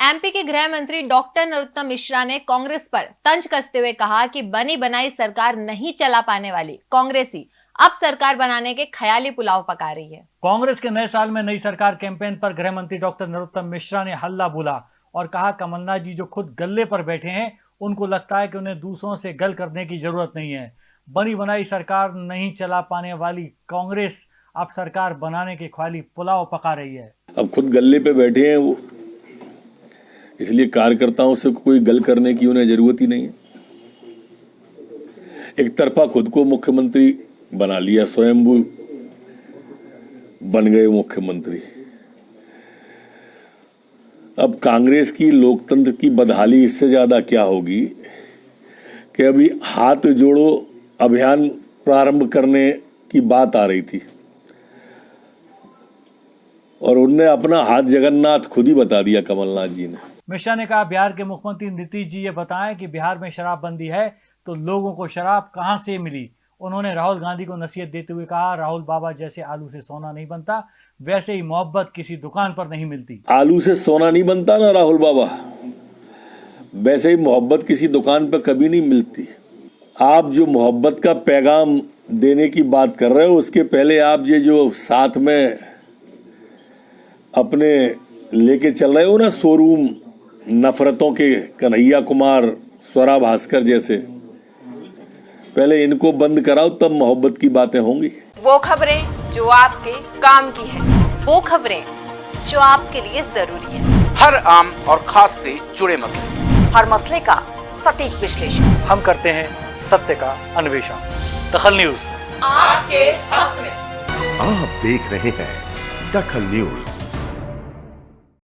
MP के गृह मंत्री डॉक्टर नरोत्तम मिश्रा ने कांग्रेस पर तंज कसते हुए कहा कि बनी बनाई सरकार नहीं चला पाने वाली। कांग्रेस ही अब सरकार बनाने के ख्याली पुलाव पका रही है। कांग्रेस के नए साल में नई सरकार कैंपेन पर गृह मंत्री डॉक्टर नरोत्तम मिश्रा ने हल्ला बोला और कहा कमलनाथ जी जो खुद गले पर बैठे हैं उनको लगता है कि उन्हें दूसरों से गल करने की ज़रूरत नहीं है। बनी बनाई सरकार नहीं चला पाने वाली कांग्रेस अब सरकार बनाने के ख्याली पुलाव पका रही है। अब खुद गले पे बैठे हैं वो इसलिए कार्यकर्ताओं से कोई गल करने की उन्हें ज़रूरत ही नहीं है। एक तरफा खुद को मुख्यमंत्री बना लिया, स्वयंभू बन गए मुख्यमंत्री। अब कांग्रेस की लोकतंत्र की बदहाली इससे ज़्यादा क्या होगी कि अभी हाथ जोड़ो अभियान प्रारंभ करने की बात आ रही थी। और उनने अपना हाथ जगन्नाथ खुद ही बता दिया कमलनाथ जी ने। मिश्रा ने कहा, बिहार के मुख्यमंत्री नीतीश जी ये बताएँ कि बिहार में शराबबंदी है तो लोगों को शराब कहाँ से मिली? उन्होंने राहुल गांधी को नसीहत देते हुए कहा, राहुल बाबा जैसे आलू से सोना नहीं बनता, वैसे ही मोहब्बत किसी दुकान पर नहीं मिलती। आलू से सोना नहीं बनता ना, राहुल बाबा। वैसे ही मोहब्बत किसी दुकान पर कभी नहीं मिलती। आप जो मोहब्बत का पैगाम देने की बात कर रहे हो, उसके पहले आप ये जो साथ में अपने लेके चल रहे हो ना शोरूम नफरतों के कन्हैया कुमार स्वरा भास्कर जैसे। पहले इनको बंद कराओ तब मोहब्बत की बातें होंगी। वो खबरें जो आपके काम की है वो खबरें जो आपके लिए ज़रूरी है। हर आम और खास से जुड़े मसले। हर मसले का सटीक विश्लेषण। हम करते हैं सत्य का अन्वेषण। दखल न्यूज़। आपके हक में। आप देख रहे हैं दखल न्यूज़।